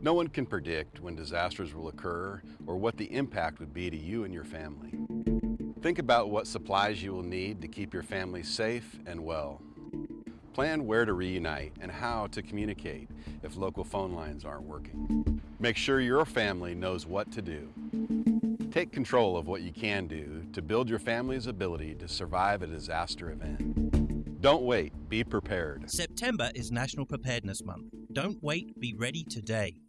No one can predict when disasters will occur or what the impact would be to you and your family. Think about what supplies you will need to keep your family safe and well. Plan where to reunite and how to communicate if local phone lines aren't working. Make sure your family knows what to do. Take control of what you can do to build your family's ability to survive a disaster event. Don't wait, be prepared. September is National Preparedness Month. Don't wait, be ready today.